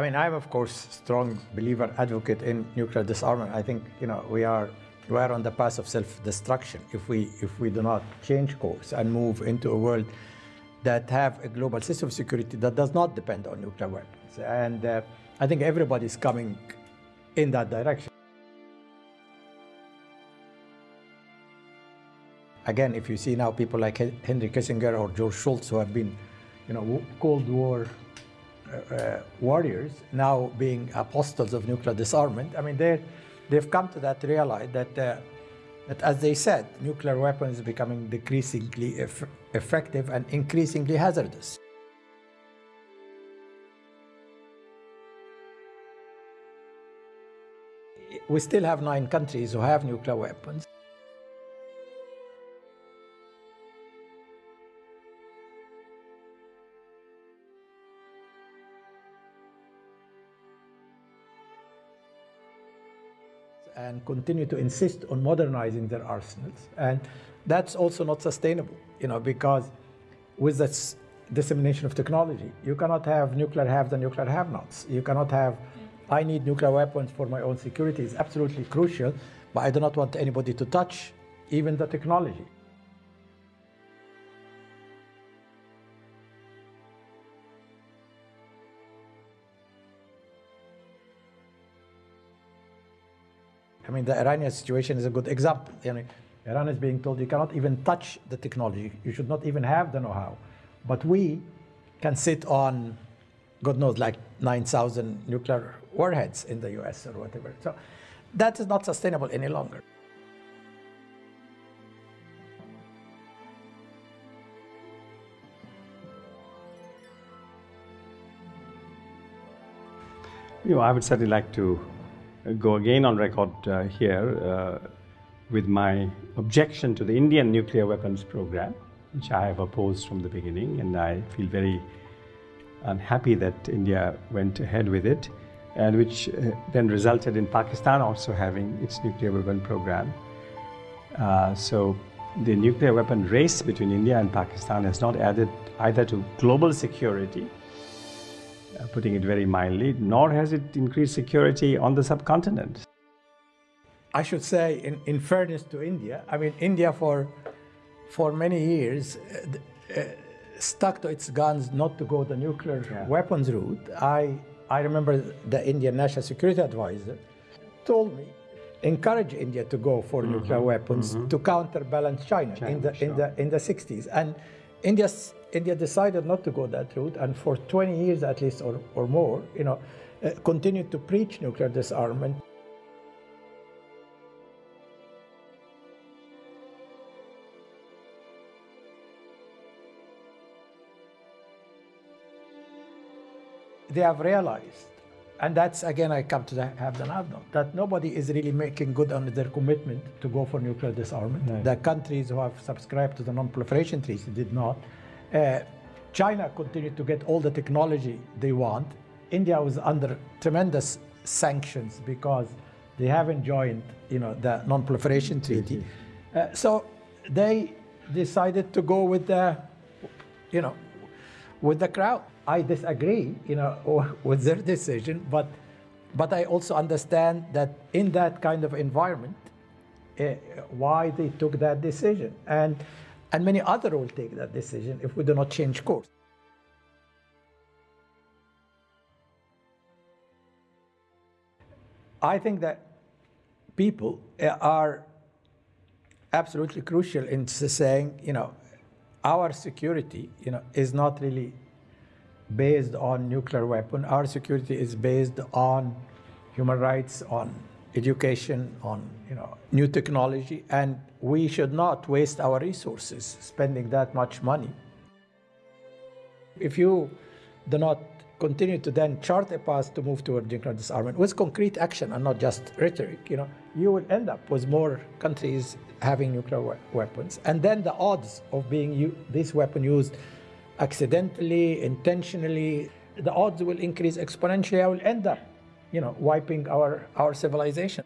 I mean, I'm of course strong believer, advocate in nuclear disarmament. I think you know we are we are on the path of self-destruction if we if we do not change course and move into a world that have a global system of security that does not depend on nuclear weapons. And uh, I think everybody is coming in that direction. Again, if you see now people like Henry Kissinger or George Shultz who have been, you know, Cold War uh, warriors now being apostles of nuclear disarmament, I mean, they they've come to that realize that, uh, that as they said, nuclear weapons are becoming decreasingly eff effective and increasingly hazardous. We still have nine countries who have nuclear weapons. And continue to insist on modernizing their arsenals. And that's also not sustainable, you know, because with this dissemination of technology, you cannot have nuclear haves and nuclear have-nots. You cannot have, I need nuclear weapons for my own security. It's absolutely crucial, but I do not want anybody to touch even the technology. I mean, the Iranian situation is a good example. Iran is being told you cannot even touch the technology. You should not even have the know-how. But we can sit on, God knows, like 9,000 nuclear warheads in the US or whatever. So that is not sustainable any longer. You know, I would certainly like to go again on record uh, here uh, with my objection to the Indian nuclear weapons program, which I have opposed from the beginning, and I feel very unhappy that India went ahead with it, and which uh, then resulted in Pakistan also having its nuclear weapon program. Uh, so the nuclear weapon race between India and Pakistan has not added either to global security putting it very mildly, nor has it increased security on the subcontinent. I should say, in, in fairness to India, I mean, India for, for many years uh, uh, stuck to its guns not to go the nuclear yeah. weapons route. I, I remember the Indian National Security Advisor told me, encourage India to go for mm -hmm. nuclear weapons mm -hmm. to counterbalance China, China in, the, sure. in, the, in the 60s. And India's India decided not to go that route, and for 20 years at least or, or more, you know, uh, continued to preach nuclear disarmament. They have realized, and that's again I come to the have the have not, that nobody is really making good on their commitment to go for nuclear disarmament. No. The countries who have subscribed to the non-proliferation treaty did not. Uh, China continued to get all the technology they want. India was under tremendous sanctions because they haven't joined, you know, the non-proliferation treaty. Uh, so they decided to go with the, you know, with the crowd. I disagree, you know, with their decision, but but I also understand that in that kind of environment, uh, why they took that decision. And and many other will take that decision if we do not change course. I think that people eh, are absolutely crucial in saying, you know, our security, you know, is not really based on nuclear weapon. Our security is based on human rights, on education, on you know, new technology, and we should not waste our resources spending that much money. If you do not continue to then chart a path to move toward nuclear disarmament with concrete action and not just rhetoric, you know, you will end up with more countries having nuclear we weapons. And then the odds of being this weapon used accidentally, intentionally, the odds will increase exponentially. I will end up you know, wiping our, our civilization.